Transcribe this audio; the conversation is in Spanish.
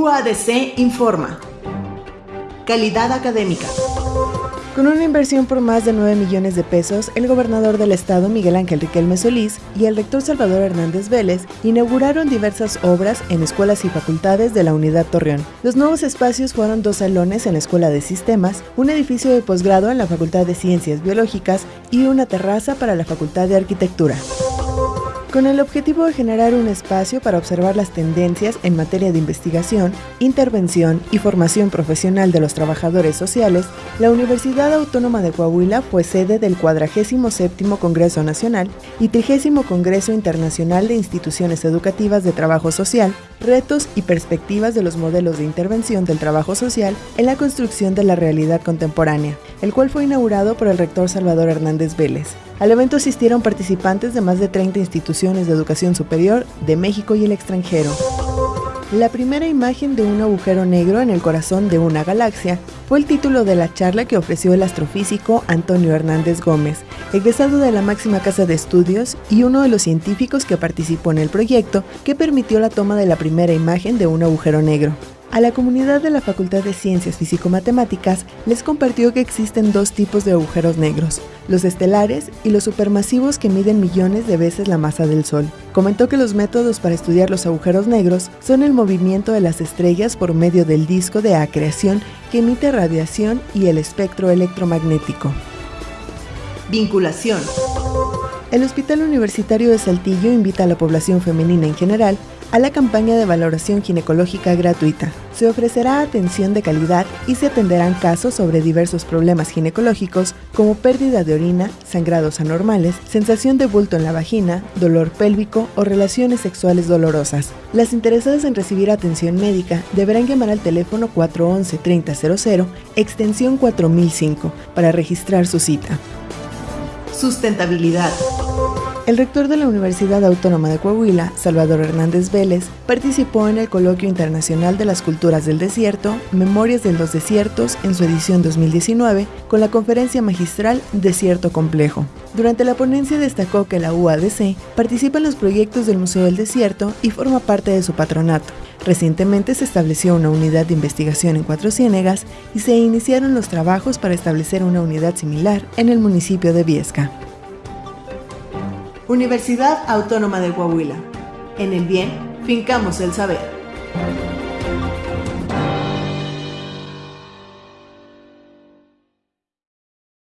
UADC informa. Calidad académica. Con una inversión por más de 9 millones de pesos, el gobernador del estado Miguel Ángel Riquelme Solís y el rector Salvador Hernández Vélez inauguraron diversas obras en escuelas y facultades de la Unidad Torreón. Los nuevos espacios fueron dos salones en la Escuela de Sistemas, un edificio de posgrado en la Facultad de Ciencias Biológicas y una terraza para la Facultad de Arquitectura. Con el objetivo de generar un espacio para observar las tendencias en materia de investigación, intervención y formación profesional de los trabajadores sociales, la Universidad Autónoma de Coahuila fue sede del 47 Congreso Nacional y 30 Congreso Internacional de Instituciones Educativas de Trabajo Social, retos y perspectivas de los modelos de intervención del trabajo social en la construcción de la realidad contemporánea, el cual fue inaugurado por el rector Salvador Hernández Vélez. Al evento asistieron participantes de más de 30 instituciones de educación superior de México y el extranjero. La primera imagen de un agujero negro en el corazón de una galaxia fue el título de la charla que ofreció el astrofísico Antonio Hernández Gómez, egresado de la máxima casa de estudios y uno de los científicos que participó en el proyecto que permitió la toma de la primera imagen de un agujero negro. A la comunidad de la Facultad de Ciencias Físico-Matemáticas les compartió que existen dos tipos de agujeros negros, los estelares y los supermasivos que miden millones de veces la masa del Sol. Comentó que los métodos para estudiar los agujeros negros son el movimiento de las estrellas por medio del disco de acreción que emite radiación y el espectro electromagnético. Vinculación. El Hospital Universitario de Saltillo invita a la población femenina en general a la campaña de valoración ginecológica gratuita. Se ofrecerá atención de calidad y se atenderán casos sobre diversos problemas ginecológicos como pérdida de orina, sangrados anormales, sensación de bulto en la vagina, dolor pélvico o relaciones sexuales dolorosas. Las interesadas en recibir atención médica deberán llamar al teléfono 411-3000, extensión 4005, para registrar su cita. Sustentabilidad. El rector de la Universidad Autónoma de Coahuila, Salvador Hernández Vélez, participó en el Coloquio Internacional de las Culturas del Desierto, Memorias de los Desiertos, en su edición 2019, con la conferencia magistral Desierto Complejo. Durante la ponencia destacó que la UADC participa en los proyectos del Museo del Desierto y forma parte de su patronato. Recientemente se estableció una unidad de investigación en Cuatro Ciénegas y se iniciaron los trabajos para establecer una unidad similar en el municipio de Viesca. Universidad Autónoma de Coahuila. En el bien, fincamos el saber.